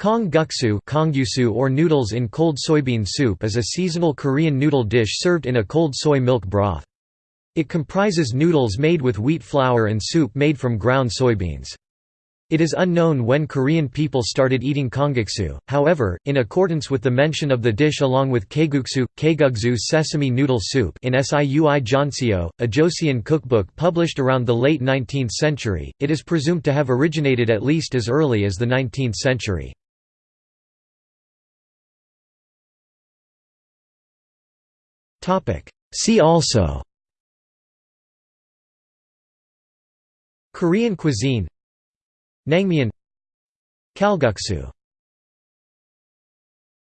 Kongguksu or noodles in cold soybean soup is a seasonal Korean noodle dish served in a cold soy milk broth. It comprises noodles made with wheat flour and soup made from ground soybeans. It is unknown when Korean people started eating kongguksu, however, in accordance with the mention of the dish along with kaeguksu, kaeguksu sesame noodle soup in Siui Jeonseo, a Joseon cookbook published around the late 19th century, it is presumed to have originated at least as early as the 19th century. See also. Korean cuisine. Naengmyeon Kalguksu